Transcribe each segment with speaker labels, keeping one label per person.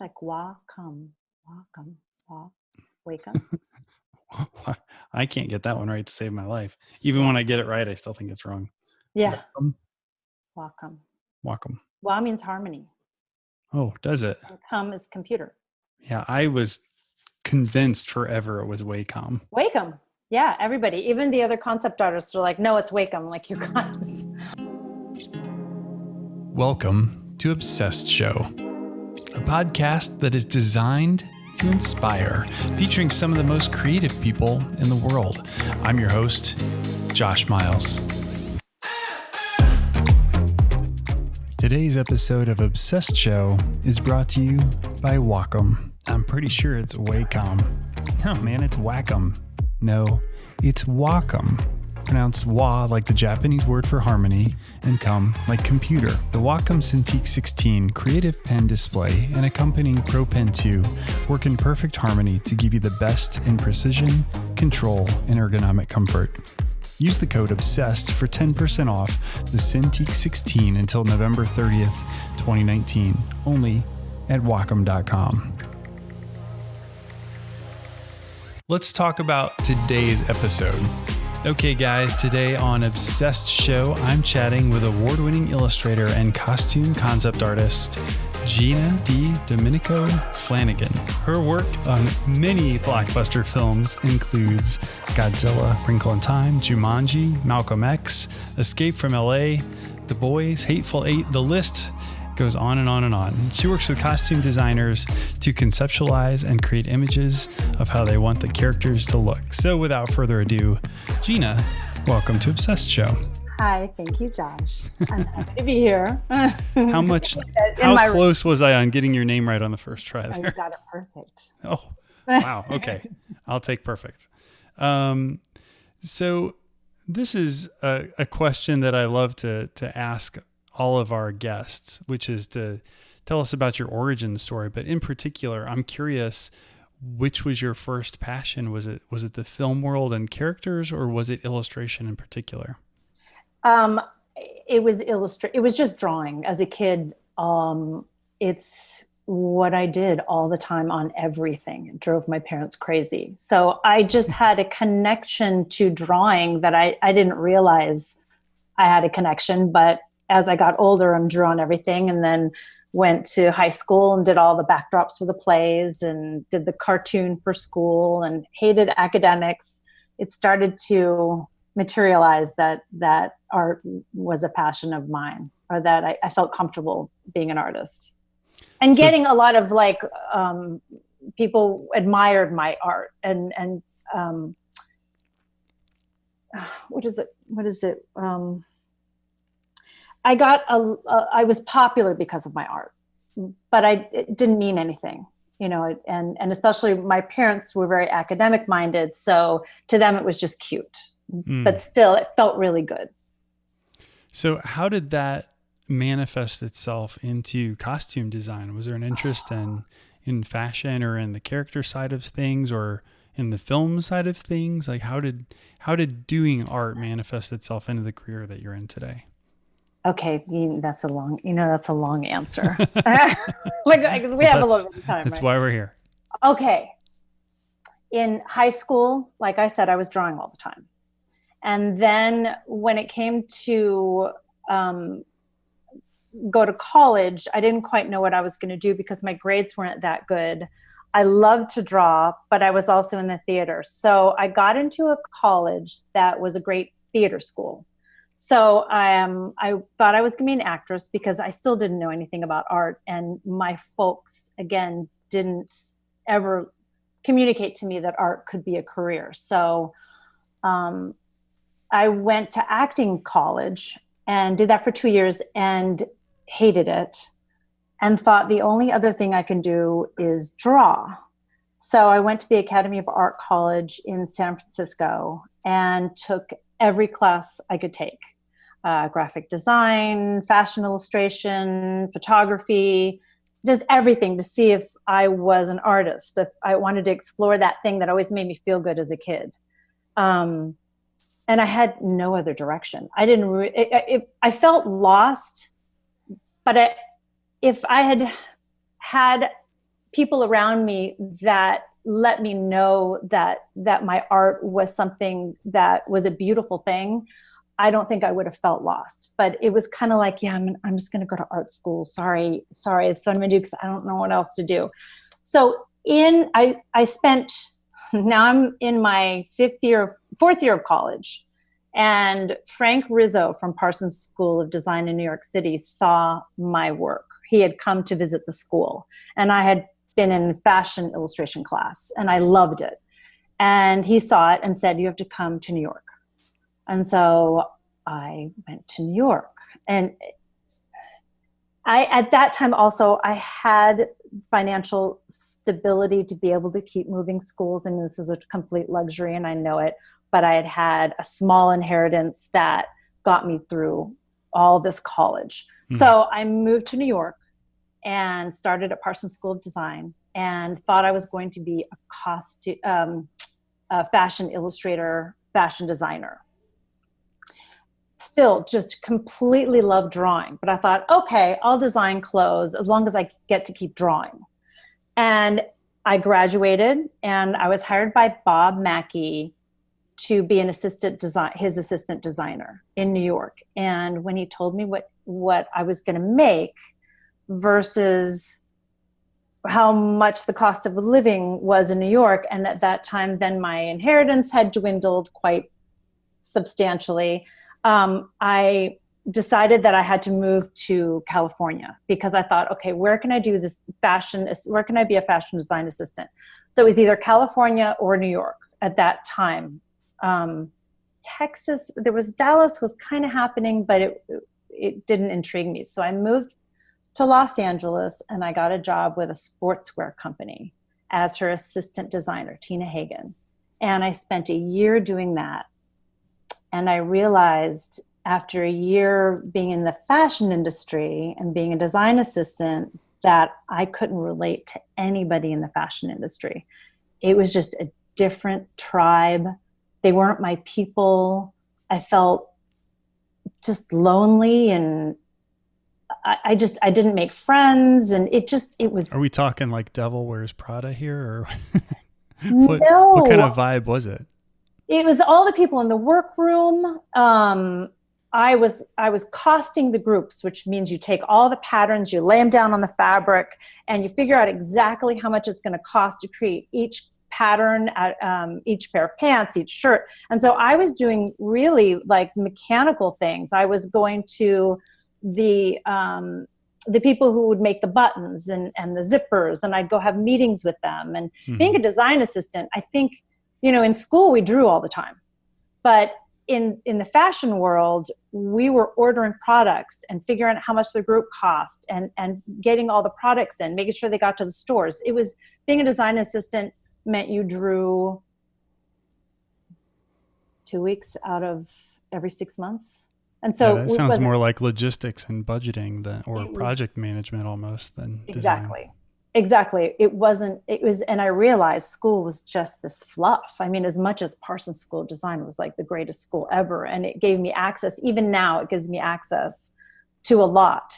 Speaker 1: It's like welcome, welcome, wake up.
Speaker 2: I can't get that one right to save my life. Even when I get it right, I still think it's wrong.
Speaker 1: Yeah.
Speaker 2: Welcome.
Speaker 1: Welcome.
Speaker 2: Welcome.
Speaker 1: Wa means harmony.
Speaker 2: Oh, does it?
Speaker 1: And come is computer.
Speaker 2: Yeah, I was convinced forever it was Wacom.
Speaker 1: Wacom. Yeah, everybody, even the other concept artists are like, no, it's Wacom, like you guys.
Speaker 2: Welcome to Obsessed Show, a podcast that is designed to inspire, featuring some of the most creative people in the world. I'm your host, Josh Miles. Today's episode of Obsessed Show is brought to you by Wacom. I'm pretty sure it's Wacom. No, man, it's Wacom. No, it's Wacom. Pronounced Wa like the Japanese word for harmony, and come like computer. The Wacom Cintiq 16 creative pen display and accompanying Pro Pen 2 work in perfect harmony to give you the best in precision, control, and ergonomic comfort. Use the code OBSESSED for 10% off the Cintiq 16 until November 30th, 2019, only at Wacom.com. Let's talk about today's episode. Okay, guys, today on Obsessed Show, I'm chatting with award winning illustrator and costume concept artist Gina D. Domenico Flanagan. Her work on many blockbuster films includes Godzilla, Wrinkle in Time, Jumanji, Malcolm X, Escape from LA, The Boys, Hateful Eight, the list goes on and on and on. She works with costume designers to conceptualize and create images of how they want the characters to look. So without further ado, Gina, welcome to Obsessed Show.
Speaker 1: Hi, thank you, Josh. I'm happy to be here.
Speaker 2: How much, how close was I on getting your name right on the first try there?
Speaker 1: I got it perfect.
Speaker 2: Oh, wow. Okay. I'll take perfect. Um, so this is a, a question that I love to, to ask all of our guests, which is to tell us about your origin story. But in particular, I'm curious, which was your first passion? Was it was it the film world and characters, or was it illustration in particular?
Speaker 1: Um, it was illustrate. It was just drawing as a kid. Um, it's what I did all the time on everything. It drove my parents crazy. So I just had a connection to drawing that I, I didn't realize I had a connection, but as I got older and drew on everything and then went to high school and did all the backdrops for the plays and did the cartoon for school and hated academics. It started to materialize that that art was a passion of mine or that I, I felt comfortable being an artist and so, getting a lot of like um, people admired my art and and um, what is it what is it um, I got a, a, I was popular because of my art, but I it didn't mean anything, you know, and, and especially my parents were very academic minded. So to them, it was just cute, mm. but still it felt really good.
Speaker 2: So how did that manifest itself into costume design? Was there an interest in, in fashion or in the character side of things or in the film side of things? Like how did, how did doing art manifest itself into the career that you're in today?
Speaker 1: Okay, that's a long, you know, that's a long answer. like, we have a little bit of time.
Speaker 2: That's
Speaker 1: right?
Speaker 2: why we're here.
Speaker 1: Okay. In high school, like I said, I was drawing all the time. And then when it came to um, go to college, I didn't quite know what I was going to do because my grades weren't that good. I loved to draw, but I was also in the theater. So I got into a college that was a great theater school so I um, I thought I was going to be an actress because I still didn't know anything about art. And my folks, again, didn't ever communicate to me that art could be a career. So um, I went to acting college and did that for two years and hated it and thought the only other thing I can do is draw. So I went to the Academy of Art College in San Francisco and took every class I could take uh, graphic design, fashion illustration, photography, just everything to see if I was an artist, if I wanted to explore that thing that always made me feel good as a kid. Um, and I had no other direction. I didn't, it, it, I felt lost, but I, if I had had people around me that let me know that that my art was something that was a beautiful thing i don't think i would have felt lost. But it was kind of like yeah i'm, I'm just going to go to art school. Sorry sorry it's do because i don't know what else to do. So in i i spent now i'm in my fifth year fourth year of college and frank rizzo from parsons school of design in new york city saw my work. He had come to visit the school and i had been in fashion illustration class and I loved it. And he saw it and said, You have to come to New York. And so I went to New York. And I, at that time, also, I had financial stability to be able to keep moving schools. and this is a complete luxury, and I know it. But I had had a small inheritance that got me through all this college. Mm. So I moved to New York and started at Parsons School of Design and thought I was going to be a costume, um, a fashion illustrator, fashion designer. Still, just completely love drawing, but I thought, okay, I'll design clothes as long as I get to keep drawing. And I graduated, and I was hired by Bob Mackie to be an assistant design, his assistant designer in New York. And when he told me what what I was going to make, versus how much the cost of living was in New York. And at that time, then my inheritance had dwindled quite substantially. Um, I decided that I had to move to California because I thought, okay, where can I do this fashion? Where can I be a fashion design assistant? So it was either California or New York at that time. Um, Texas, there was Dallas was kind of happening, but it it didn't intrigue me. So I moved to Los Angeles and I got a job with a sportswear company as her assistant designer, Tina Hagen. And I spent a year doing that. And I realized after a year being in the fashion industry and being a design assistant that I couldn't relate to anybody in the fashion industry. It was just a different tribe. They weren't my people. I felt just lonely and I, I, just I didn't make friends, and it just it was.
Speaker 2: Are we talking like Devil Wears Prada here, or
Speaker 1: what,
Speaker 2: no? What kind of vibe was it?
Speaker 1: It was all the people in the workroom. Um, I was I was costing the groups, which means you take all the patterns, you lay them down on the fabric, and you figure out exactly how much it's going to cost to create each pattern at um, each pair of pants, each shirt. And so I was doing really like mechanical things. I was going to the um, the people who would make the buttons and, and the zippers and I'd go have meetings with them. And mm-hmm. being a design assistant I think you know in school we drew all the time. But in in the fashion world we were ordering products and figuring out how much the group cost and and getting all the products in making sure they got to the stores. It was being a design assistant meant you drew two weeks out of every six months and so
Speaker 2: yeah, that sounds more like logistics and budgeting than or project management almost than
Speaker 1: exactly.
Speaker 2: Design.
Speaker 1: Exactly. It wasn't, it was, and I realized school was just this fluff. I mean, as much as Parsons School of Design was like the greatest school ever, and it gave me access, even now, it gives me access to a lot.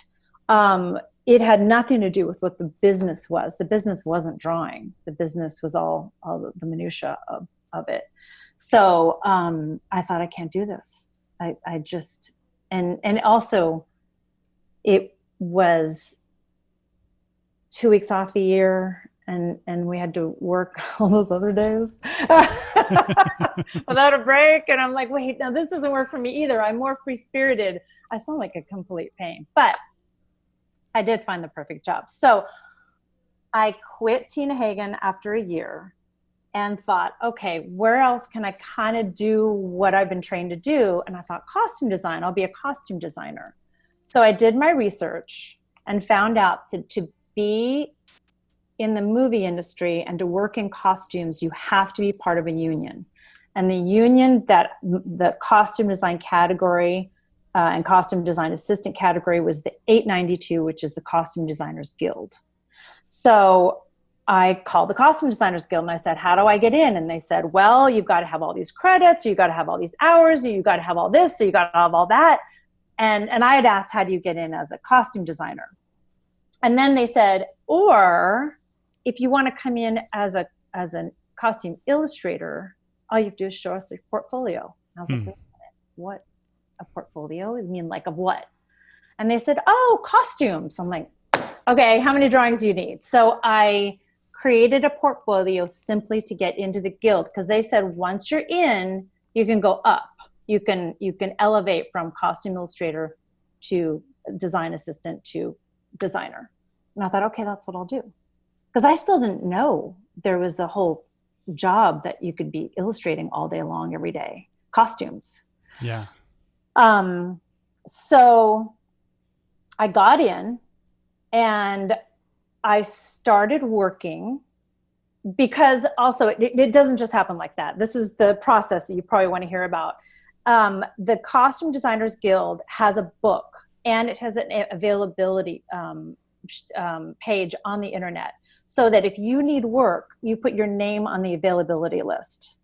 Speaker 1: Um, it had nothing to do with what the business was. The business wasn't drawing, the business was all, all the minutiae of, of it. So um, I thought, I can't do this. I, I just and and also it was two weeks off a year and and we had to work all those other days without a break. And i'm like wait now this doesn't work for me either. I'm more free spirited i sound like a complete pain but i did find the perfect job. So i quit tina hagen after a year and thought, okay, where else can I kind of do what I've been trained to do? And I thought, costume design, I'll be a costume designer. So I did my research and found out that to be in the movie industry and to work in costumes, you have to be part of a union. And the union that the costume design category uh, and costume design assistant category was the 892, which is the Costume Designers Guild. So I called the Costume Designers Guild and I said, How do I get in? And they said, Well, you've got to have all these credits, or you've got to have all these hours, or you've got to have all this, or you've got to have all that. And, and I had asked, How do you get in as a costume designer? And then they said, Or if you want to come in as a as a costume illustrator, all you have to do is show us your portfolio. And I was
Speaker 2: Hmm.
Speaker 1: like, what a portfolio? I mean, like of what? And they said, oh, costumes. I'm like, okay, how many drawings do you need? So I created a portfolio simply to get into the guild because they said once you're in, you can go up. You can you can elevate from costume illustrator to design assistant to designer. And I thought, okay, that's what I'll do. Because I still didn't know there was a whole job that you could be illustrating all day long every day. Costumes.
Speaker 2: Yeah.
Speaker 1: Um, so I got in and I started working because also it, it doesn't just happen like that. This is the process that you probably want to hear about. Um, the Costume Designers Guild has a book and it has an availability um, um, page on the internet so that if you need work, you put your name on the availability list.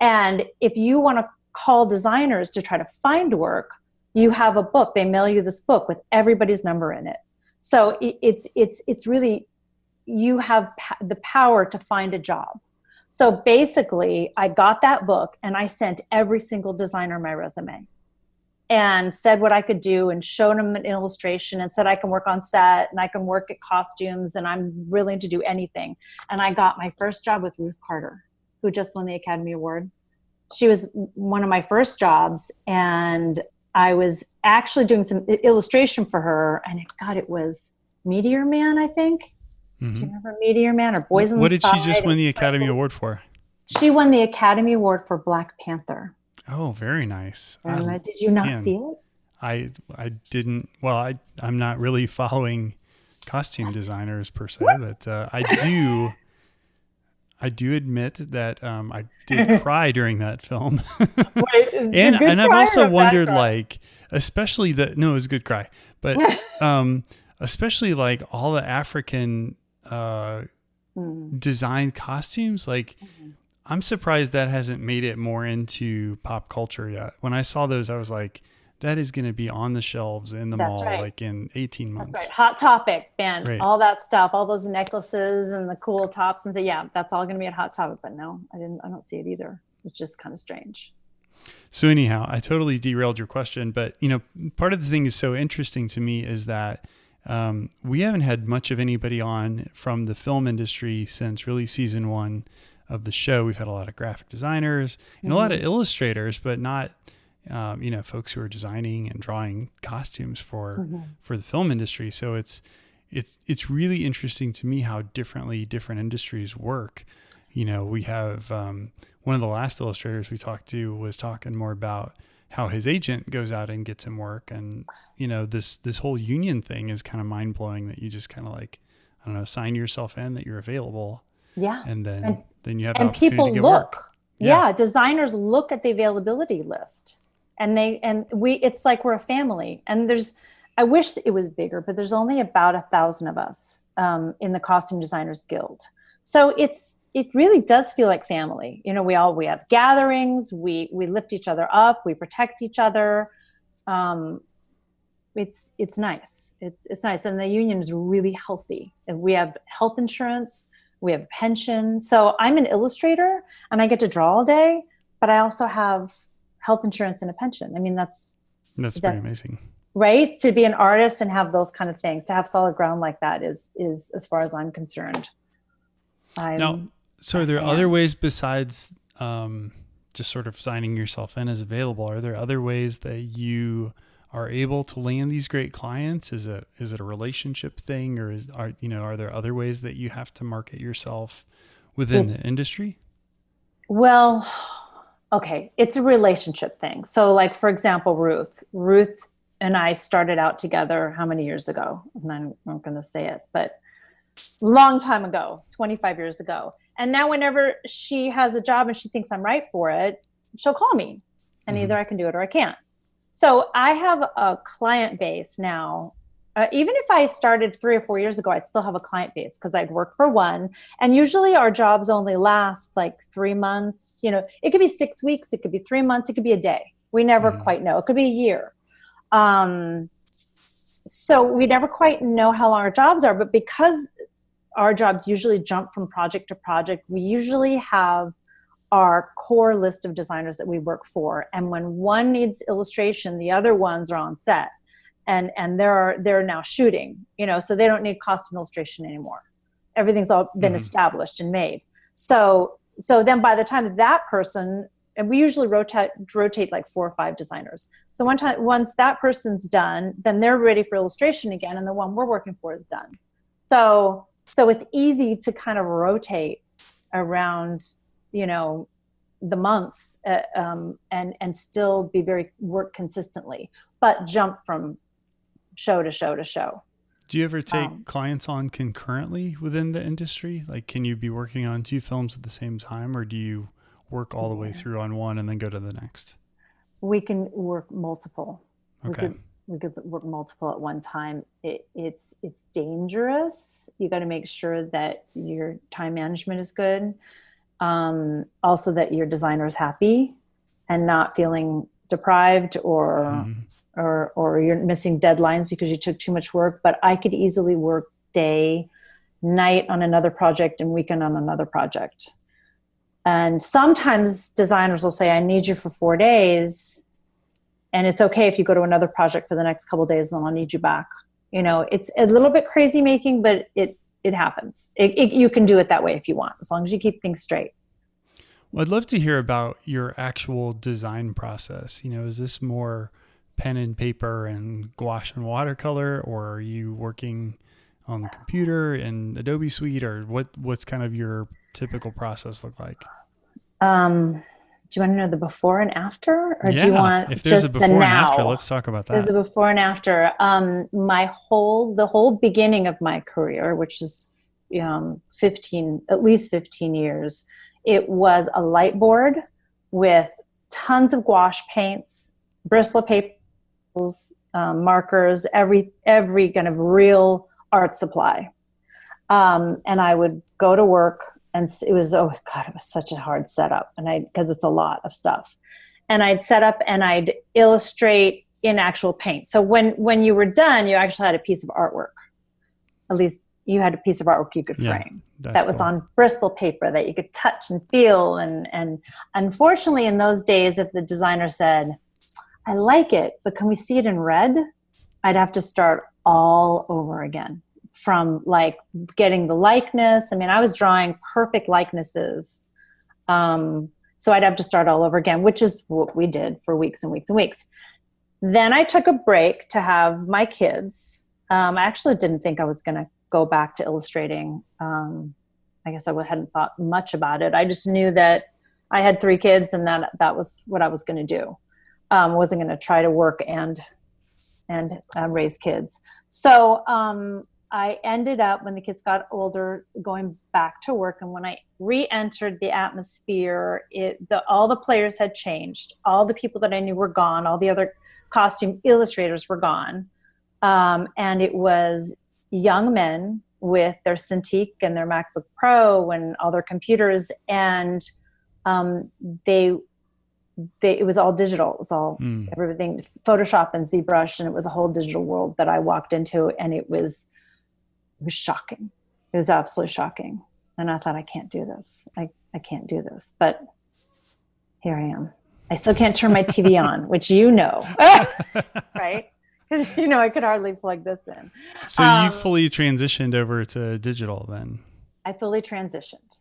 Speaker 1: And if you want to call designers to try to find work, you have a book. They mail you this book with everybody's number in it. So it, it's it's it's really you have the power to find a job. So basically, I got that book and I sent every single designer my resume and said what I could do and showed them an illustration and said I can work on set and I can work at costumes and I'm willing to do anything. And I got my first job with Ruth Carter, who just won the Academy Award. She was one of my first jobs and I was actually doing some illustration for her and it, God, it was Meteor Man, I think. Do
Speaker 2: Mhm.
Speaker 1: you remember Meteor Man or Boys
Speaker 2: What
Speaker 1: the
Speaker 2: did she just win the Academy Award for?
Speaker 1: She won the Academy Award for Black Panther.
Speaker 2: Oh, very nice.
Speaker 1: Uh, did you not
Speaker 2: man.
Speaker 1: see it?
Speaker 2: I I didn't. Well, I I'm not really following costume designers per se, but uh, I do. I do admit that um, I did cry during that film, and and I've also wondered, like, especially the no, it was a good cry, but um, especially like all the African uh,
Speaker 1: Mm.
Speaker 2: designed costumes, like.
Speaker 1: Mhm.
Speaker 2: I'm surprised that hasn't made it more into pop culture yet. When I saw those, I was like, that is going to be on the shelves in the
Speaker 1: That's
Speaker 2: mall
Speaker 1: right.
Speaker 2: like in 18 months.
Speaker 1: That's right. Hot topic, man.
Speaker 2: Right.
Speaker 1: All that stuff, all those necklaces and the cool tops, and say, yeah, that's all going to be at Hot Topic. But no, I didn't. I don't see it either. It's just kind of strange.
Speaker 2: So anyhow, I totally derailed your question, but you know, part of the thing is so interesting to me is that um, we haven't had much of anybody on from the film industry since really season one of the show. We've had a lot of graphic designers and a lot of illustrators, but not um, you know folks who are designing and drawing costumes for
Speaker 1: Mhm.
Speaker 2: for the film industry. So it's it's it's really interesting to me how differently different industries work. You know, we have um, one of the last illustrators we talked to was talking more about how his agent goes out and gets him work, and you know this this whole union thing is kind of mind blowing. That you just kind of like I don't know, sign yourself in that you're available,
Speaker 1: Yeah.
Speaker 2: and then
Speaker 1: And-
Speaker 2: then you have
Speaker 1: and
Speaker 2: opportunity
Speaker 1: people look yeah.
Speaker 2: Yeah.
Speaker 1: designers look at the availability list and they and we it's like we're a family. And there's i wish it was bigger but there's only about a thousand of us um, in the costume designers guild. So it's it really does feel like family. You know we all we have gatherings we we lift each other up we protect each other. Um, it's it's nice. It's it's nice. And the union is really healthy. We have health insurance we have pension. So i'm an illustrator and i get to draw all day but i also have health insurance and a pension i mean that's
Speaker 2: That's pretty amazing.
Speaker 1: right to be an artist and have those kind of things to have solid ground like that is is as far as i'm concerned I'm,
Speaker 2: Now, so are there other ways besides um, just sort of signing yourself in as available? Are there other ways that you are able to land these great clients? Is it is it a relationship thing, or is are you know are there other ways that you have to market yourself within
Speaker 1: It's-
Speaker 2: the industry?
Speaker 1: Well, okay, it's a relationship thing. So, like for example, Ruth. Ruth and I started out together how many years ago? And I'm not going to say it, but long time ago, 25 years ago. And now, whenever she has a job and she thinks I'm right for it, she'll call me, and
Speaker 2: Mhm.
Speaker 1: either I can do it or I can't. So I have a client base now. Uh, even if I started three or four years ago, I'd still have a client base because I'd work for one and usually our jobs only last like three months you know it could be six weeks it could be three months it could be a day we never
Speaker 2: Mhm.
Speaker 1: quite know it could be a year um, so we never quite know how long our jobs are but because our jobs usually jump from project to project. We usually have our core list of designers that we work for. And when one needs illustration, the other ones are on set and, and they're, they're now shooting, you know, so they don't need costume illustration anymore. Everything's all been mm-hmm. established and made. So, so then by the time that person, and we usually rotate, rotate like four or five designers. So one time, once that person's done, then they're ready for illustration again. And the one we're working for is done. So, so it's easy to kind of rotate around you know the months uh, um, and and still be very work consistently but jump from show to show to show.
Speaker 2: Do you ever take um, clients on concurrently within the industry? Like can you be working on two films at the same time or do you work all the way through on one and then go to the next?
Speaker 1: We can work multiple.
Speaker 2: Okay.
Speaker 1: we could, we could work multiple at one time. It, it's it's dangerous. You got to make sure that your time management is good um, also that your designer is happy and not feeling deprived or mm. Or or you're missing deadlines because you took too much work but i could easily work day night on another project and weekend on another project and sometimes designers will say i need you for four days and it's okay if you go to another project for the next couple days then i'll need you back you know it's a little bit crazy making but it it happens. It, it, you can do it that way if you want, as long as you keep things straight.
Speaker 2: Well, I'd love to hear about your actual design process. You know, is this more pen and paper and gouache and watercolor, or are you working on the computer in Adobe Suite, or what? What's kind of your typical process look like?
Speaker 1: Um, do you want to know the before and after or
Speaker 2: yeah,
Speaker 1: do you want
Speaker 2: if there's
Speaker 1: just
Speaker 2: a before
Speaker 1: the
Speaker 2: and
Speaker 1: now?
Speaker 2: after let's talk about that
Speaker 1: there's a before and after um, my whole the whole beginning of my career which is um, 15 at least 15 years it was a light board with tons of gouache paints bristol papers um, markers every every kind of real art supply. Um, and i would go to work and it was oh god it was such a hard setup and i because it's a lot of stuff. And i'd set up and i'd illustrate in actual paint. So when when you were done you actually had a piece of artwork. At least you had a piece of artwork you could frame yeah, that was cool. on bristol paper that you could touch and feel. And and unfortunately in those days if the designer said i like it but can we see it in red i'd have to start all over again from like getting the likeness. I mean, I was drawing perfect likenesses. Um, so I'd have to start all over again, which is what we did for weeks and weeks and weeks. Then I took a break to have my kids. Um, I actually didn't think I was going to go back to illustrating. Um, I guess I hadn't thought much about it. I just knew that I had three kids and that that was what I was going to do. Um, wasn't going to try to work and and uh, raise kids. So um, I ended up when the kids got older going back to work and when I re-entered the atmosphere it the all the players had changed. All the people that I knew were gone. All the other costume illustrators were gone. Um, and it was young men with their Cintiq and their MacBook Pro and all their computers and um, they they, it was all digital. It was all mm. everything, Photoshop and ZBrush, and it was a whole digital world that I walked into, and it was it was shocking. It was absolutely shocking. And I thought, I can't do this. I, I can't do this. But here I am. I still can't turn my TV on, which you know, right? Because you know I could hardly plug this in.
Speaker 2: So um, you fully transitioned over to digital then?
Speaker 1: I fully transitioned.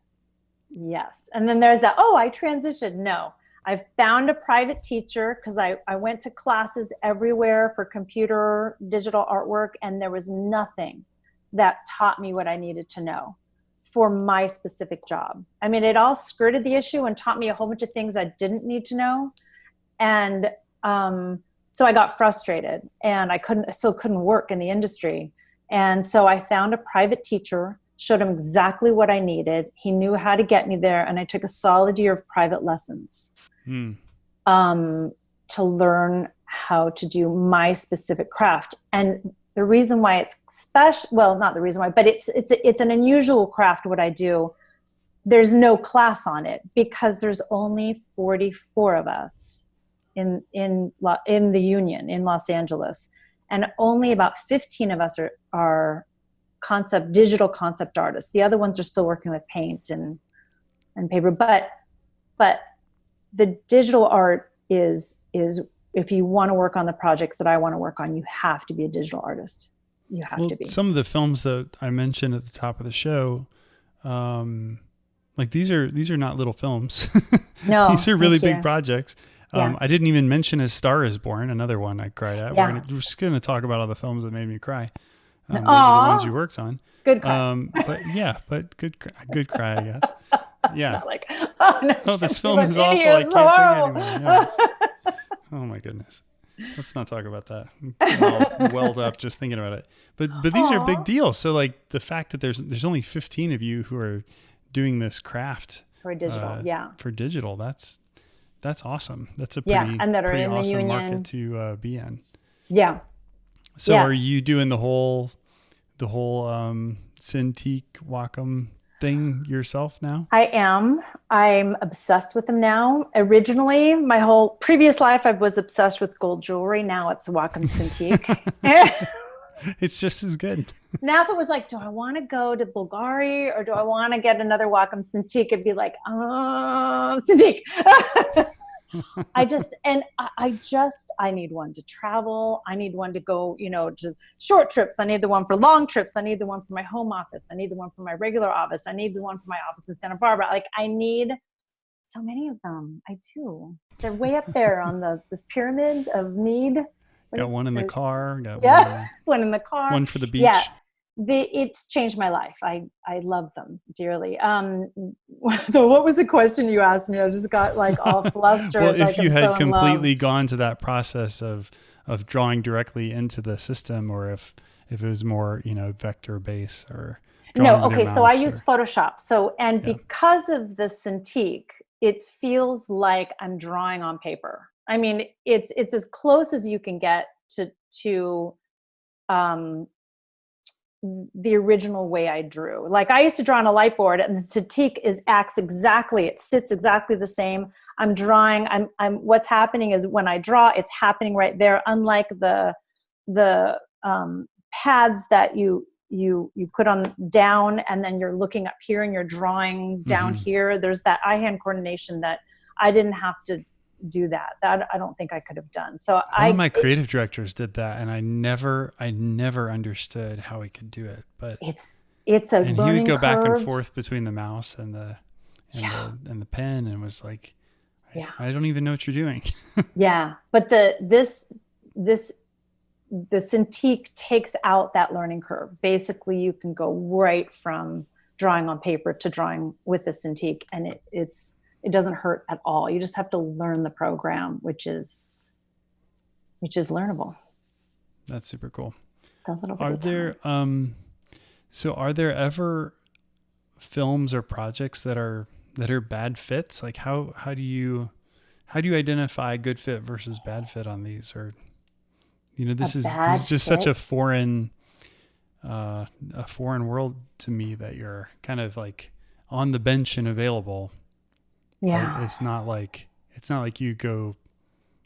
Speaker 1: Yes. And then there's that, oh, I transitioned. No, I found a private teacher because I, I went to classes everywhere for computer digital artwork and there was nothing that taught me what I needed to know for my specific job. I mean, it all skirted the issue and taught me a whole bunch of things I didn't need to know. And um, so I got frustrated and I couldn't, still couldn't work in the industry. And so I found a private teacher, showed him exactly what I needed. He knew how to get me there. And I took a solid year of private lessons hmm. um, to learn how to do my specific craft. And the reason why it's special, well, not the reason why, but it's, it's, it's an unusual craft, what I do. There's no class on it because there's only 44 of us in, in, in the union in Los Angeles. And only about 15 of us are, are concept digital concept artists. The other ones are still working with paint and and paper, but but the digital art is is if you want to work on the projects that I want to work on, you have to be a digital artist. You have well, to be.
Speaker 2: Some of the films that I mentioned at the top of the show, um, like these are these are not little films.
Speaker 1: No,
Speaker 2: these are really big you. projects. Um, yeah. I didn't even mention "As Star Is Born," another one I cried at. Yeah. We're, gonna, we're just going to talk about all the films that made me cry. Um, those are the ones you worked on.
Speaker 1: Good cry.
Speaker 2: Um, but yeah, but good, good cry, I guess. Yeah.
Speaker 1: like, oh, no,
Speaker 2: oh this film is awful. I can't take it anymore. oh my goodness. Let's not talk about that. I'm welled up just thinking about it. But but these Aww. are big deals. So like the fact that there's there's only 15 of you who are doing this craft
Speaker 1: for digital, uh, yeah,
Speaker 2: for digital. That's that's awesome. That's a pretty, yeah, and that are in awesome the union. market to uh, be in.
Speaker 1: Yeah.
Speaker 2: So
Speaker 1: yeah.
Speaker 2: are you doing the whole the whole um, Cintiq Wacom thing yourself now?
Speaker 1: I am. I'm obsessed with them now. Originally, my whole previous life, I was obsessed with gold jewelry. Now it's the Wacom Cintiq.
Speaker 2: it's just as good.
Speaker 1: now, if it was like, do I want to go to Bulgari or do I want to get another Wacom Cintiq? It'd be like, oh, Cintiq. I just and I, I, just I need one to travel. I need one to go, you know, to short trips. I need the one for long trips. I need the one for my home office. I need the one for my regular office. I need the one for my office in Santa Barbara. Like I need so many of them. I do. They're way up there on the this pyramid of need.
Speaker 2: What got one in the car. Got
Speaker 1: yeah, one, one in the car.
Speaker 2: One for the beach.
Speaker 1: Yeah, they, it's changed my life. I, I love them dearly. Um, what was the question you asked me? I just got like all flustered.
Speaker 2: well, if
Speaker 1: like
Speaker 2: you I'm had so completely gone to that process of, of drawing directly into the system or if, if it was more, you know, vector base or
Speaker 1: no. Okay. So I or, use Photoshop. So, and yeah. because of the Cintiq, it feels like I'm drawing on paper. I mean, it's, it's as close as you can get to, to, um, the original way I drew. Like I used to draw on a light board and the Cintiq is acts exactly, it sits exactly the same. I'm drawing, I'm, I'm, what's happening is when I draw, it's happening right there. Unlike the, the um, pads that you, you, you put on down and then you're looking up here and you're drawing down mm -hmm. here. There's that eye-hand coordination that I didn't have to do that. That I don't think I could have done. So
Speaker 2: One
Speaker 1: I,
Speaker 2: of my creative it, directors did that, and I never, I never understood how he could do it. But
Speaker 1: it's it's a
Speaker 2: and
Speaker 1: he
Speaker 2: would go
Speaker 1: curve.
Speaker 2: back and forth between the mouse and the and, yeah. the, and the pen, and was like, yeah, I, I don't even know what you're doing.
Speaker 1: yeah, but the this this the Cintiq takes out that learning curve. Basically, you can go right from drawing on paper to drawing with the Cintiq, and it, it's it doesn't hurt at all. You just have to learn the program, which is which is learnable.
Speaker 2: That's super cool. Are there um so are there ever films or projects that are that are bad fits? Like how how do you how do you identify good fit versus bad fit on these or you know this a is this is just fit? such a foreign uh a foreign world to me that you're kind of like on the bench and available
Speaker 1: yeah.
Speaker 2: It's not like it's not like you go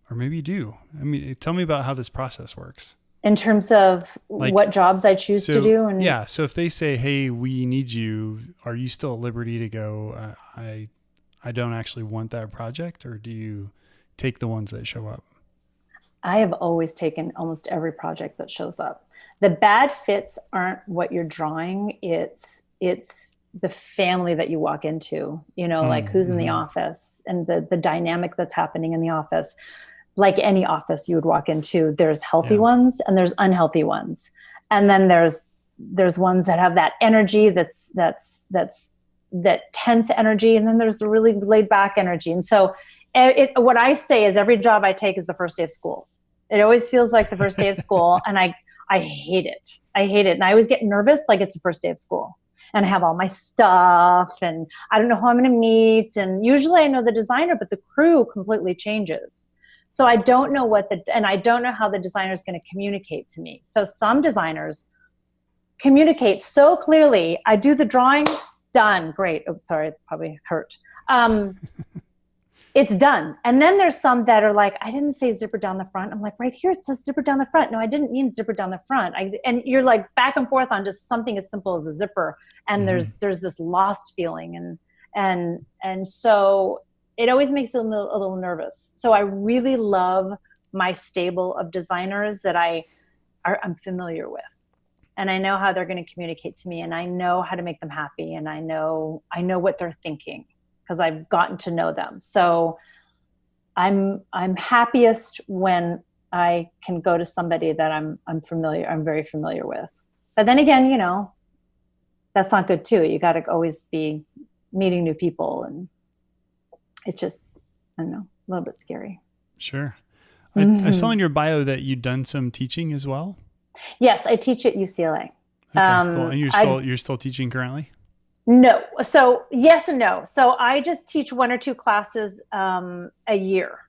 Speaker 2: or maybe you do. I mean, tell me about how this process works.
Speaker 1: In terms of like, what jobs I choose
Speaker 2: so,
Speaker 1: to do and
Speaker 2: Yeah, so if they say, "Hey, we need you," are you still at liberty to go, uh, "I I don't actually want that project," or do you take the ones that show up?
Speaker 1: I have always taken almost every project that shows up. The bad fits aren't what you're drawing. It's it's the family that you walk into, you know, mm, like who's in the mm-hmm. office and the, the dynamic that's happening in the office. Like any office you would walk into, there's healthy yeah. ones and there's unhealthy ones. And then there's, there's ones that have that energy that's, that's, that's, that tense energy. And then there's the really laid back energy. And so it, what I say is every job I take is the first day of school. It always feels like the first day of school. And I, I hate it. I hate it. And I always get nervous like it's the first day of school and I have all my stuff and I don't know who I'm going to meet. And usually I know the designer, but the crew completely changes. So I don't know what the, and I don't know how the designer is going to communicate to me. So some designers communicate so clearly. I do the drawing, done, great. Oh, sorry, probably hurt. Um, it's done. And then there's some that are like, I didn't say zipper down the front. I'm like, right here it says zipper down the front. No, I didn't mean zipper down the front. I, and you're like back and forth on just something as simple as a zipper. And mm-hmm. there's there's this lost feeling, and and and so it always makes me a little, a little nervous. So I really love my stable of designers that I are I'm familiar with and I know how they're going to communicate to me and I know how to make them happy and I know I know what they're thinking because I've gotten to know them. So I'm I'm happiest when I can go to somebody that I'm I'm familiar I'm very familiar with. But then again, you know, that's not good too. You got to always be meeting new people and it's just I don't know, a little bit scary.
Speaker 2: Sure. I, mm-hmm. I saw in your bio that you'd done some teaching as well.
Speaker 1: Yes, I teach at UCLA.
Speaker 2: Okay, um, cool. And you're still I, you're still teaching currently?
Speaker 1: No. So yes and no. So I just teach one or two classes um, a year.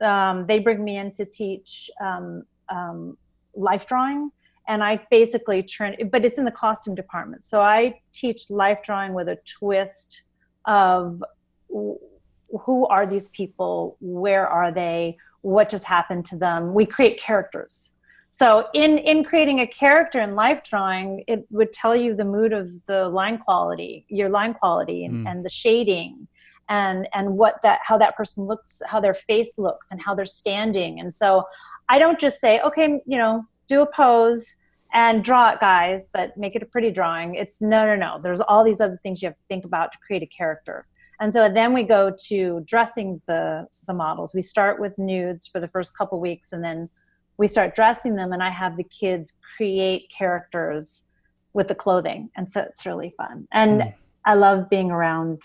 Speaker 1: Um, they bring me in to teach um, um, life drawing, and I basically turn. But it's in the costume department. So I teach life drawing with a twist of who are these people, where are they, what just happened to them. We create characters so in in creating a character in life drawing it would tell you the mood of the line quality your line quality and, mm. and the shading and and what that how that person looks how their face looks and how they're standing. And so i don't just say okay you know do a pose and draw it guys but make it a pretty drawing. It's no no no. There's all these other things you have to think about to create a character. And so then we go to dressing the the models. We start with nudes for the first couple weeks and then we start dressing them and I have the kids create characters with the clothing. And so it's really fun. And mm. I love being around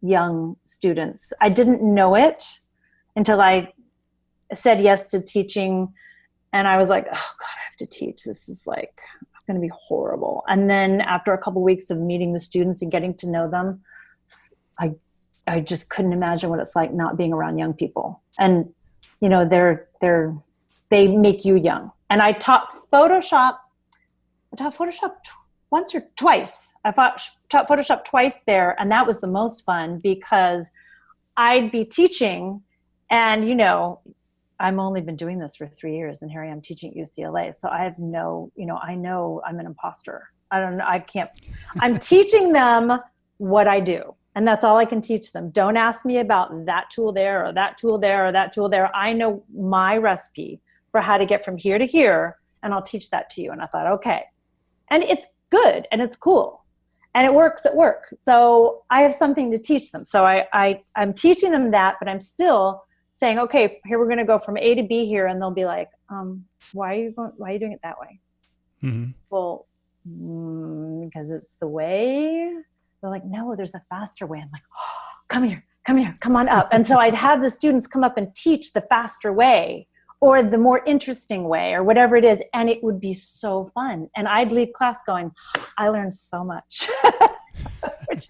Speaker 1: young students. I didn't know it until I said yes to teaching and I was like, oh God, I have to teach. This is like going to be horrible. And then after a couple of weeks of meeting the students and getting to know them, I I just couldn't imagine what it's like not being around young people. And you know, they're they're they make you young. And I taught Photoshop, I taught Photoshop once or twice. I taught, taught Photoshop twice there, and that was the most fun because I'd be teaching, and you know, I'm only been doing this for three years, and here I am teaching at UCLA. So I have no, you know, I know I'm an imposter. I don't know. I can't. I'm teaching them what I do. And that's all I can teach them. Don't ask me about that tool there or that tool there or that tool there. I know my recipe for how to get from here to here and I'll teach that to you. And I thought, okay. And it's good and it's cool and it works at work. So I have something to teach them. So I, I, I'm teaching them that, but I'm still saying, okay, here we're going to go from A to B here. And they'll be like, um, why are you going, why are you doing it that way? Mm-hmm. Well, mm, because it's the way they're like, no, there's a faster way. I'm like, oh, come here, come here, come on up. And so I'd have the students come up and teach the faster way or the more interesting way or whatever it is and it would be so fun. And i'd leave class going i learned so much.
Speaker 2: Which,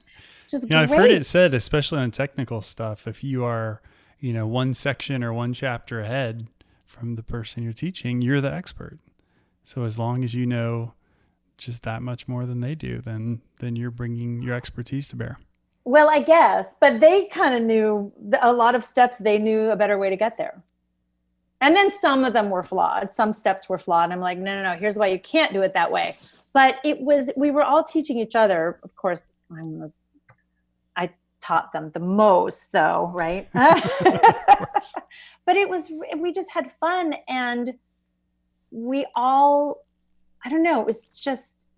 Speaker 2: you know, i've heard it said especially on technical stuff if you are you know one section or one chapter ahead from the person you're teaching you're the expert. So as long as you know just that much more than they do then then you're bringing your expertise to bear.
Speaker 1: Well i guess but they kind of knew a lot of steps they knew a better way to get there and then some of them were flawed. Some steps were flawed. I'm like, no, no, no, here's why you can't do it that way. But it was, we were all teaching each other. Of course, I'm, I taught them the most though, right? but it was, we just had fun and we all, I don't know, it was just,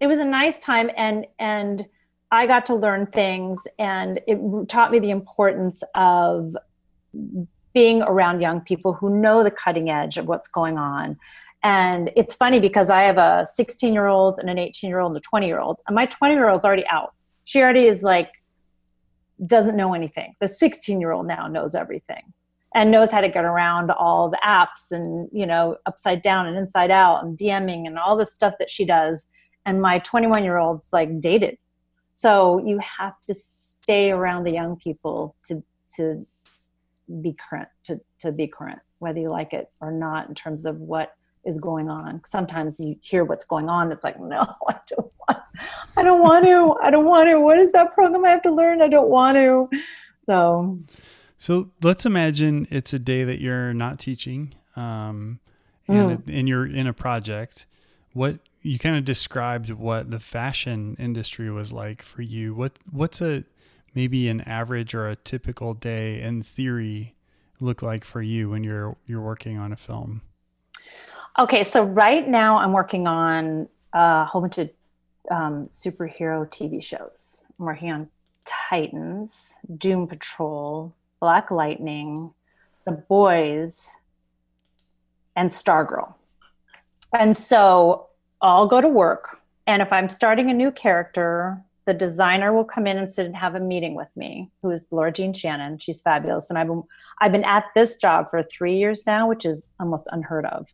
Speaker 1: it was a nice time and, and I got to learn things and it taught me the importance of being around young people who know the cutting edge of what's going on. And it's funny because I have a 16 year old and an 18 year old and a 20 year old. And my 20 year old's already out. She already is like, doesn't know anything. The 16 year old now knows everything and knows how to get around all the apps and, you know, upside down and inside out and DMing and all the stuff that she does. And my 21 year old's like dated. So you have to stay around the young people to, to be current to, to be current whether you like it or not in terms of what is going on sometimes you hear what's going on it's like no i don't want i don't want to i don't want to what is that program i have to learn i don't want to so
Speaker 2: So let's imagine it's a day that you're not teaching, um, and, mm. and you're in a project. What you kind of described what the fashion industry was like for you. What what's a maybe an average or a typical day in theory look like for you when you're you're working on a film?
Speaker 1: Okay, so right now I'm working on a whole bunch of um, superhero TV shows. I'm working on Titans, Doom Patrol, Black Lightning, The Boys, and Stargirl. And so I'll go to work. And if I'm starting a new character, the designer will come in and sit and have a meeting with me, who is Laura Jean Shannon. She's fabulous. And I've been, I've been at this job for three years now, which is almost unheard of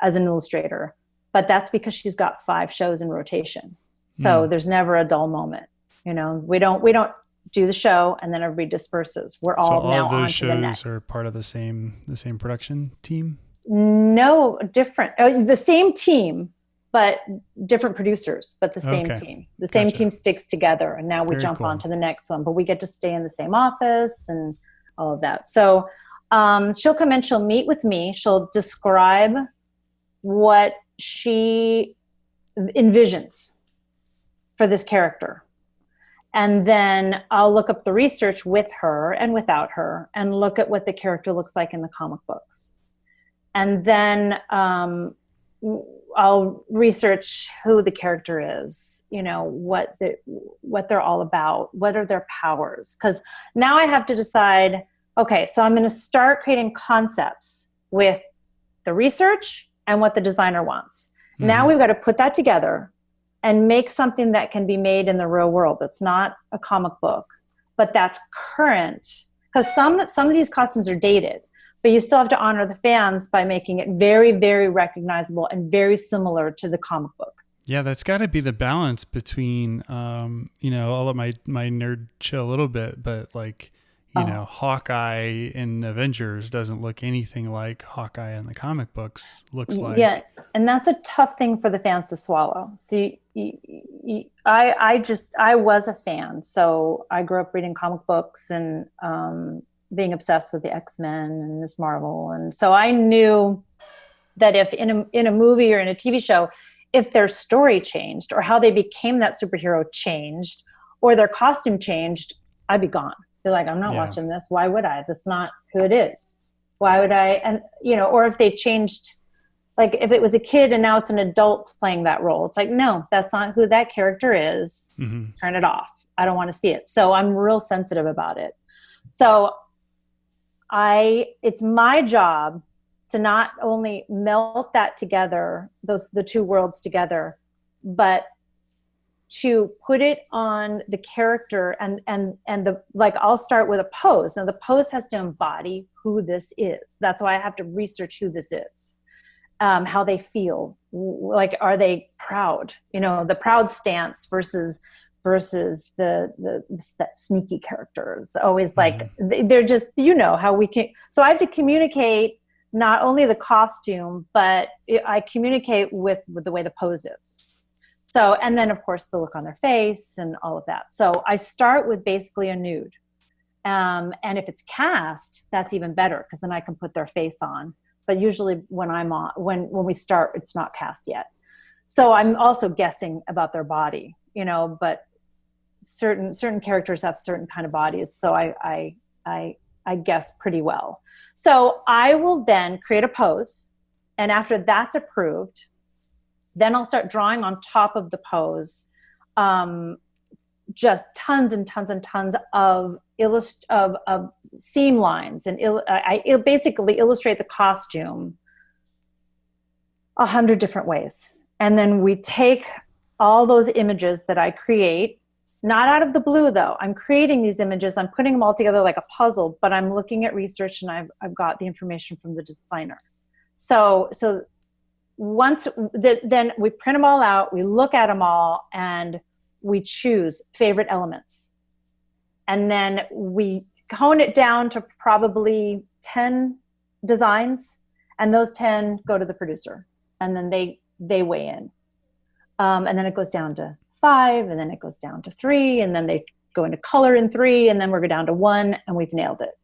Speaker 1: as an illustrator. But that's because she's got five shows in rotation. So mm. there's never a dull moment. You know, we don't we don't do the show and then everybody disperses. We're all, so all now those shows
Speaker 2: are part of the same the same production team.
Speaker 1: No, different. Uh, the same team, but different producers, but the same okay. team. The same gotcha. team sticks together, and now we Very jump cool. on to the next one. But we get to stay in the same office and all of that. So um, she'll come in, she'll meet with me, she'll describe what she envisions for this character and then I'll look up the research with her and without her and look at what the character looks like in the comic books. And then um, I'll research who the character is, you know, what the, what they're all about, what are their powers. Because now I have to decide, okay, so I'm going to start creating concepts with the research and what the designer wants. Mm. Now we've got to put that together and make something that can be made in the real world that's not a comic book but that's current because some some of these costumes are dated but you still have to honor the fans by making it very very recognizable and very similar to the comic book
Speaker 2: yeah that's got to be the balance between um, you know i'll let my my nerd chill a little bit but like you oh. know, Hawkeye in Avengers doesn't look anything like Hawkeye in the comic books looks like.
Speaker 1: Yeah, and that's a tough thing for the fans to swallow. See, I I just I was a fan, so I grew up reading comic books and um, being obsessed with the X Men and this Marvel, and so I knew that if in a in a movie or in a TV show, if their story changed or how they became that superhero changed or their costume changed, I'd be gone feel like I'm not yeah. watching this. Why would I? That's not who it is. Why would I? And you know, or if they changed, like if it was a kid and now it's an adult playing that role, it's like no, that's not who that character is. Mm-hmm. Turn it off. I don't want to see it. So I'm real sensitive about it. So I, it's my job to not only melt that together, those the two worlds together, but to put it on the character and and and the like i'll start with a pose. Now the pose has to embody who this is. That's why i have to research who this is um, how they feel. Like are they proud? You know the proud stance versus versus the the that sneaky characters always like mm-hmm. they're just you know how we can so i have to communicate not only the costume but i communicate with with the way the pose is so, and then of course the look on their face and all of that. So I start with basically a nude. Um, and if it's cast, that's even better because then I can put their face on. But usually when I'm on, when, when we start, it's not cast yet. So I'm also guessing about their body, you know, but certain, certain characters have certain kind of bodies. So I, I, I, I guess pretty well. So I will then create a pose. And after that's approved, then I'll start drawing on top of the pose um, just tons and tons and tons of illust of, of seam lines and il I, I basically illustrate the costume a hundred different ways. And then we take all those images that I create, not out of the blue though. I'm creating these images, I'm putting them all together like a puzzle, but I'm looking at research and I've, I've got the information from the designer. So, so once the, then we print them all out, we look at them all, and we choose favorite elements. And then we hone it down to probably 10 designs, and those 10 go to the producer, and then they, they weigh in. Um, and then it goes down to five, and then it goes down to three, and then they go into color in three, and then we're down to one, and we've nailed it.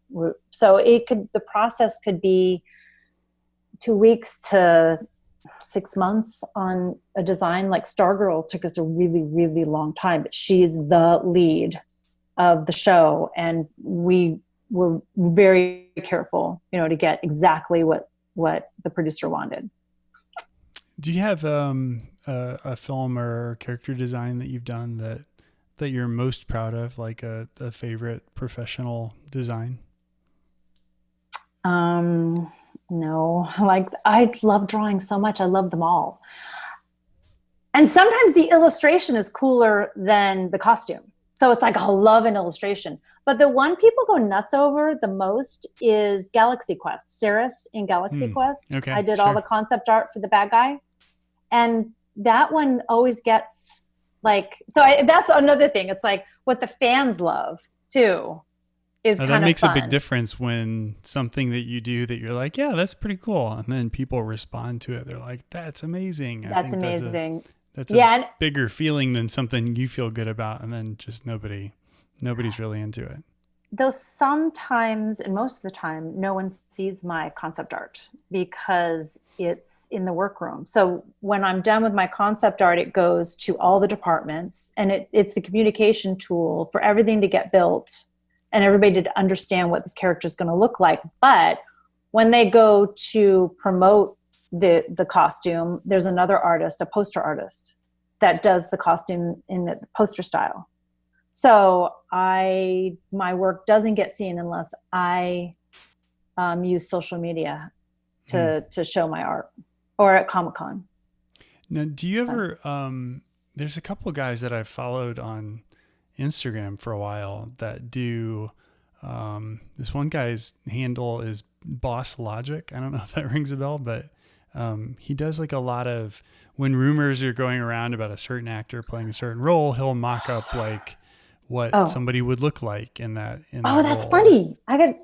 Speaker 1: So it could the process could be two weeks to six months on a design. Like Stargirl took us a really really long time, but she's the lead of the show, and we were very careful, you know, to get exactly what what the producer wanted.
Speaker 2: Do you have um, a, a, film or character design that you've done that that you're most proud of, like a, a favorite professional design?
Speaker 1: Um, no, like I love drawing so much. I love them all. And sometimes the illustration is cooler than the costume. So it's like, I love an illustration. But the one people go nuts over the most is Galaxy Quest, Sarris in Galaxy mm, Quest. Okay, I did sure. all the concept art for the bad guy. And that one always gets like, so I, that's another thing. It's like what the fans love too is
Speaker 2: now, that makes a big difference when something that you do that you're like, yeah, that's pretty cool, and then people respond to it. They're like, that's amazing.
Speaker 1: That's amazing.
Speaker 2: That's a, that's yeah, a bigger feeling than something you feel good about, and then just nobody, nobody's really into it.
Speaker 1: Though sometimes, and most of the time, no one sees my concept art because it's in the workroom. So when I'm done with my concept art, it goes to all the departments, and it, it's the communication tool for everything to get built and everybody to understand what this character is going to look like. But when they go to promote the the costume there's another artist a poster artist that does the costume in the poster style so i my work doesn't get seen unless i um, use social media to mm. to show my art or at comic-con
Speaker 2: now do you ever um, there's a couple guys that i've followed on instagram for a while that do um, this one guy's handle is boss logic i don't know if that rings a bell but um, he does like a lot of when rumors are going around about a certain actor playing a certain role, he'll mock up like what oh. somebody would look like in that. In
Speaker 1: oh, that that's role. funny. I got.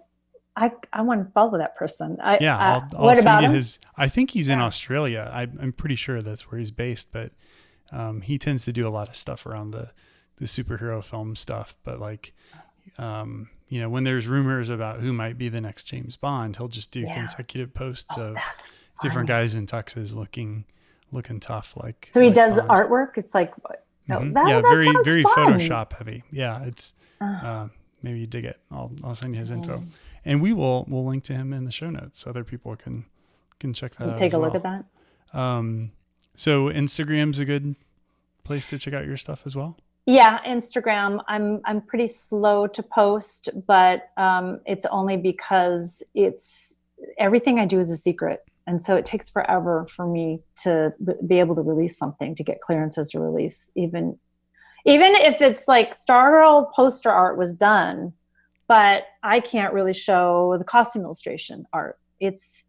Speaker 1: I, I want to follow that person. I,
Speaker 2: yeah, uh, I'll, I'll what about him? his? I think he's yeah. in Australia. I, am pretty sure that's where he's based, but um, he tends to do a lot of stuff around the the superhero film stuff. But like, um, you know, when there's rumors about who might be the next James Bond, he'll just do yeah. consecutive posts oh, of different guys in tuxes looking looking tough. Like
Speaker 1: so, he
Speaker 2: like
Speaker 1: does Bond. artwork. It's like
Speaker 2: mm-hmm. that, yeah, that very very fun. Photoshop heavy. Yeah, it's uh, maybe you dig it. I'll I'll send you his info, and we will we'll link to him in the show notes so other people can can check that out.
Speaker 1: Take a
Speaker 2: well.
Speaker 1: look at that.
Speaker 2: Um, so Instagram's a good place to check out your stuff as well.
Speaker 1: Yeah, Instagram. I'm I'm pretty slow to post, but um, it's only because it's everything I do is a secret and so it takes forever for me to be able to release something to get clearances to release even even if it's like Stargirl poster art was done but i can't really show the costume illustration art it's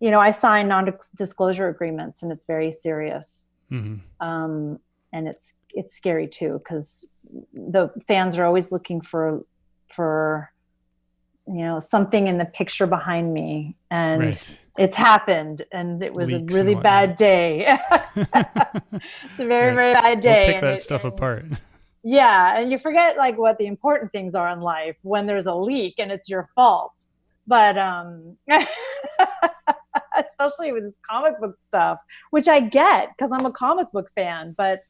Speaker 1: you know i sign non-disclosure agreements and it's very serious mm-hmm. um, and it's it's scary too because the fans are always looking for for you know something in the picture behind me. And right. it's happened and it was Leaks a really bad day. It's a very right. very bad day
Speaker 2: we'll pick that it, stuff apart.
Speaker 1: Yeah and you forget like what the important things are in life when there's a leak and it's your fault. But um especially with this comic book stuff which i get because i'm a comic book fan but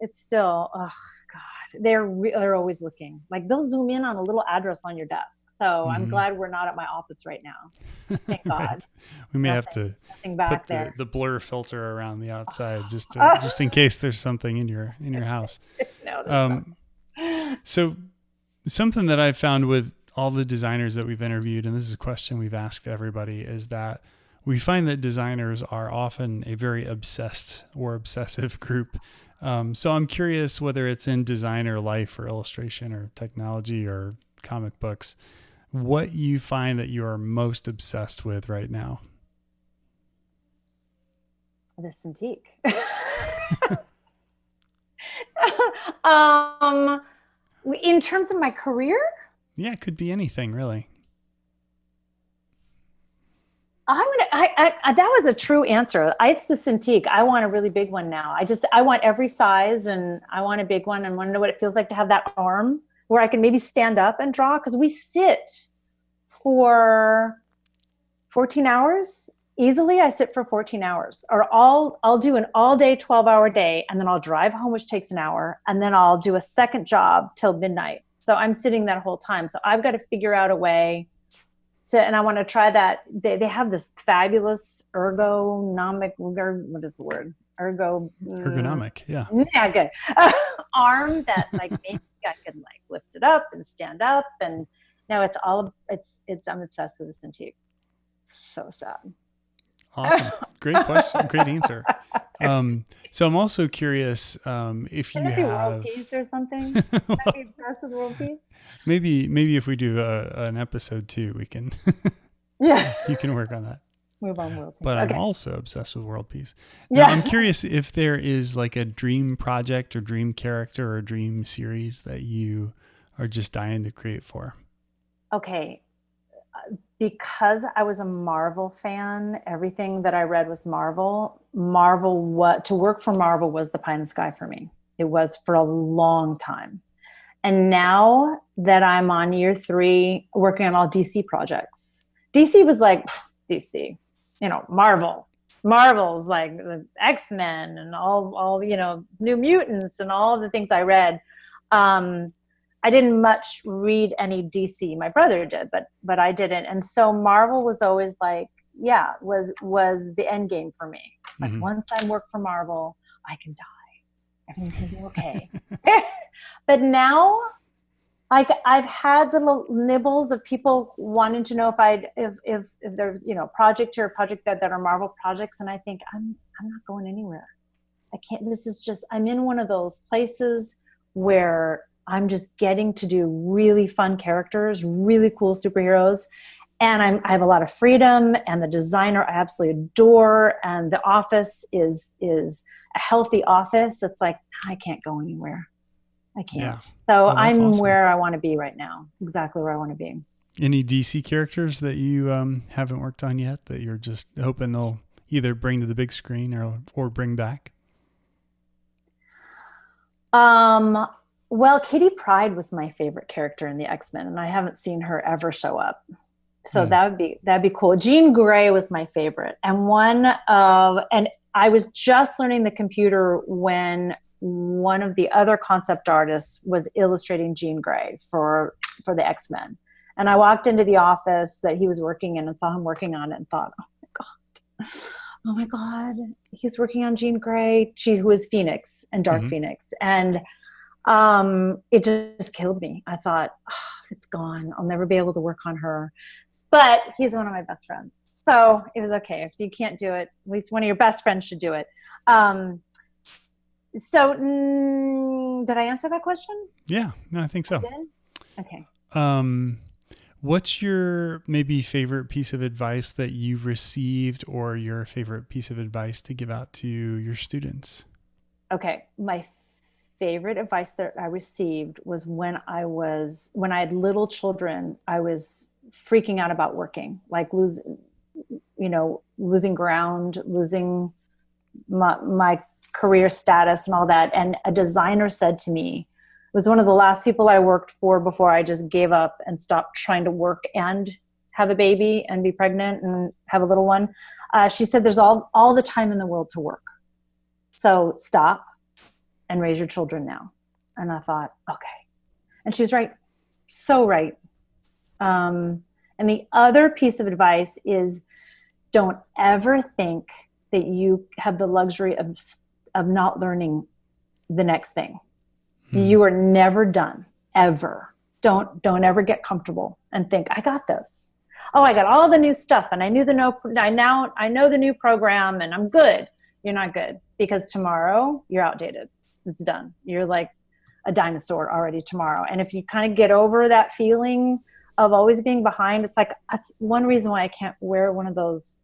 Speaker 1: it's still oh god they're re- they're always looking. Like they'll zoom in on a little address on your desk. So mm-hmm. i'm glad we're not at my office right now. Thank god. Right.
Speaker 2: we may nothing, have to put the, the, blur filter around the outside just to, just in case there's something in your in your house. No, um, so something that i've found with all the designers that we've interviewed and this is a question we've asked everybody is that we find that designers are often a very obsessed or obsessive group um, so I'm curious whether it's in design or life or illustration or technology or comic books, what you find that you are most obsessed with right now.
Speaker 1: The Cintiq. um, in terms of my career?
Speaker 2: Yeah, it could be anything really.
Speaker 1: I'm gonna. I, I, that was a true answer. I, it's the Cintiq. I want a really big one now. I just I want every size, and I want a big one, and want to know what it feels like to have that arm where I can maybe stand up and draw. Because we sit for 14 hours easily i sit for 14 hours or i'll i'll do an all day 12 hour day and then i'll drive home which takes an hour and then i'll do a second job till midnight so i'm sitting that whole time so i've got to figure out a way and i want to try that. They, they have this fabulous ergonomic what is the word? Ergo
Speaker 2: mm, ergonomic yeah.
Speaker 1: yeah good. Arm that like maybe i can like lift it up and stand up and no it's all it's it's i'm obsessed with this cintiq. So sad
Speaker 2: Awesome. Great question. Great answer. Um, so I'm also curious um, if
Speaker 1: Can
Speaker 2: you have
Speaker 1: world peace or something. maybe world peace.
Speaker 2: Maybe maybe if we do a, an episode two, we can.
Speaker 1: yeah.
Speaker 2: You can work on that.
Speaker 1: Move on world peace.
Speaker 2: But
Speaker 1: okay.
Speaker 2: I'm also obsessed with world peace. Now, yeah. I'm curious if there is like a dream project or dream character or dream series that you are just dying to create for.
Speaker 1: Okay because I was a Marvel fan, everything that I read was Marvel. Marvel, what to work for Marvel was the pie in the sky for me. It was for a long time. And now that I'm on year three, working on all DC projects, DC was like DC, you know, Marvel. Marvel's like the X Men and all, all you know, New Mutants and all the things I read. Um, I didn't much read any DC. My brother did, but but I didn't. And so Marvel was always like, yeah, was was the end game for me. It's like mm-hmm. once I work for Marvel, I can die. Everything's gonna be okay. but now like I've had little nibbles of people wanting to know if I'd if if, if there's you know project here, project that that are Marvel projects, and I think I'm I'm not going anywhere. I can't. This is just I'm in one of those places where I'm just getting to do really fun characters, really cool superheroes. And I'm, I have a lot of freedom and the designer I absolutely adore. And the office is, is a healthy office. It's like, I can't go anywhere. I can't. Yeah. So oh, I'm awesome. where I want to be right now. Exactly where I want to be.
Speaker 2: Any DC characters that you um, haven't worked on yet that you're just hoping they'll either bring to the big screen or, or bring back?
Speaker 1: Um, well, Kitty Pryde was my favorite character in the X Men, and I haven't seen her ever show up. So mm. that would be that'd be cool. Jean Grey was my favorite, and one of and I was just learning the computer when one of the other concept artists was illustrating Jean Grey for for the X Men, and I walked into the office that he was working in and saw him working on it and thought, oh my god. Oh my God, he's working on Jean Grey, she who is Phoenix and Dark mm-hmm. Phoenix. And um, it just killed me. I thought, oh, it's gone. I'll never be able to work on her. But he's one of my best friends. So it was okay. If you can't do it, at least one of your best friends should do it. Um, so mm, did I answer that question?
Speaker 2: Yeah, no, I think so.
Speaker 1: I okay.
Speaker 2: Um, what's your maybe favorite piece of advice that you've received or your favorite piece of advice to give out to your students?
Speaker 1: Okay. My favorite advice that I received was when I was when I had little children, I was freaking out about working, like losing, you know, losing ground, losing my, my career status and all that. And a designer said to me, it was one of the last people I worked for before I just gave up and stopped trying to work and have a baby and be pregnant and have a little one. Uh, she said, "There's all all the time in the world to work, so stop and raise your children now. And I thought, okay. And she was right, so right. Um, and the other piece of advice is don't ever think that you have the luxury of, of not learning the next thing. Hmm. You are never done, ever. Don't, don't ever get comfortable and think, I got this. Oh, I got all the new stuff and I knew the no, I now, I know the new program and I'm good. You're not good because tomorrow you're outdated it's done. You're like a dinosaur already tomorrow. And if you kind of get over that feeling of always being behind, it's like that's one reason why I can't wear one of those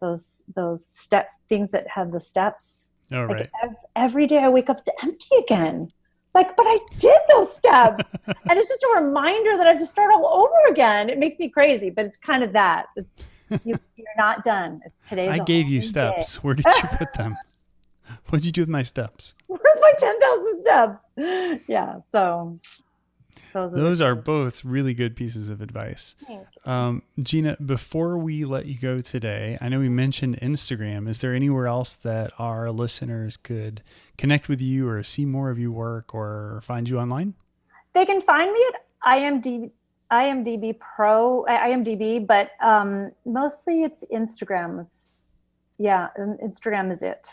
Speaker 1: those those step things that have the steps.
Speaker 2: Oh, like
Speaker 1: right. Ev- every day I wake up, it's empty again. It's like, but I did those steps. and it's just a reminder that I have to start all over again. It makes me crazy, but it's kind of that. It's you, are not done. Today
Speaker 2: I gave you steps. Day. Where did you put them? what did you do with my steps?
Speaker 1: My 10,000 steps? Yeah. So. Those are,
Speaker 2: Those
Speaker 1: the
Speaker 2: are both really good pieces of advice. Um, Gina, before we let you go today, I know we mentioned Instagram. Is there anywhere else that our listeners could connect with you or see more of your work or find you online?
Speaker 1: They can find me at IMDb, IMDb Pro, IMDb, but um, mostly it's Instagrams. Yeah, Instagram is it.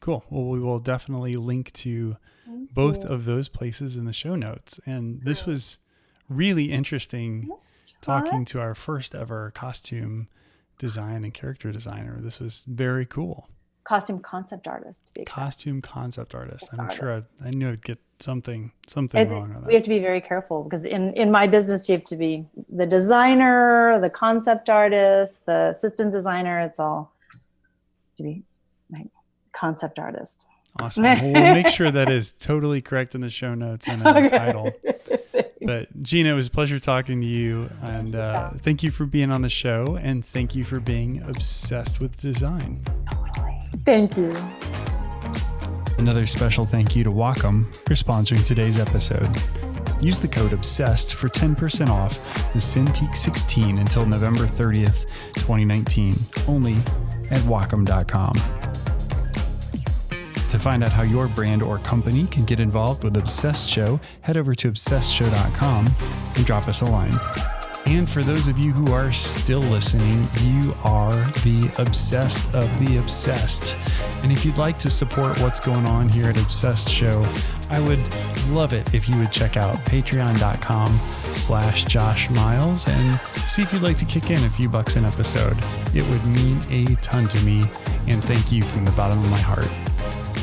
Speaker 2: Cool. Well, we will definitely link to
Speaker 1: Thank
Speaker 2: both
Speaker 1: you.
Speaker 2: of those places in the show notes. And this was really interesting
Speaker 1: Yes,
Speaker 2: talking to our first ever costume design and character designer. This was very cool.
Speaker 1: costume concept artist. To be exact.
Speaker 2: Costume concept artist. I'm
Speaker 1: Concept
Speaker 2: sure I,
Speaker 1: artist.
Speaker 2: I knew I'd get something something
Speaker 1: It's-
Speaker 2: wrong on
Speaker 1: we
Speaker 2: that.
Speaker 1: have to be very careful because in in my business you have to be the designer, the concept artist, the assistant designer. It's all to be concept artist.
Speaker 2: Awesome. Well, we'll make sure that is totally correct in the show notes and in the title. But Gina, it was a pleasure talking to you. And uh, thank you for being on the show. And thank you for being obsessed with design. Totally.
Speaker 1: Thank you.
Speaker 2: Another special thank you to Wacom for sponsoring today's episode. Use the code OBSESSED for 10% off the Cintiq 16 until November 30th, 2019, only at Wacom.com. To find out how your brand or company can get involved with Obsessed Show, head over to obsessedshow.com and drop us a line. And for those of you who are still listening, you are the obsessed of the obsessed. And if you'd like to support what's going on here at Obsessed Show, I would love it if you would check out patreon.com slash Josh Miles and see if you'd like to kick in a few bucks an episode. It would mean a ton to me. And thank you from the bottom of my heart.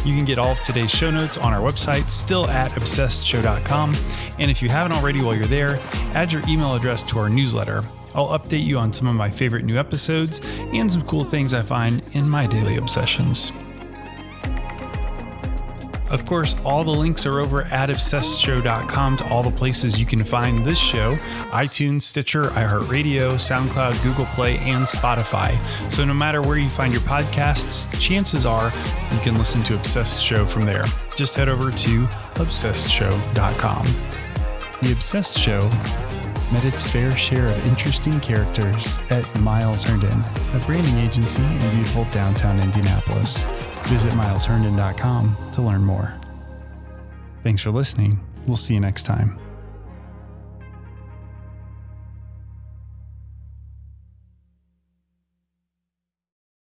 Speaker 2: You can get all of today's show notes on our website, still at obsessedshow.com. And if you haven't already while you're there, add your email address to our newsletter. I'll update you on some of my favorite new episodes and some cool things I find in my daily obsessions. Of course, all the links are over at obsessedshow.com to all the places you can find this show iTunes, Stitcher, iHeartRadio, SoundCloud, Google Play, and Spotify. So no matter where you find your podcasts, chances are you can listen to Obsessed Show from there. Just head over to obsessedshow.com. The Obsessed Show met its fair share of interesting characters at Miles Herndon, a branding agency in beautiful downtown Indianapolis. Visit milesherndon.com to learn more. Thanks for listening. We'll see you next time.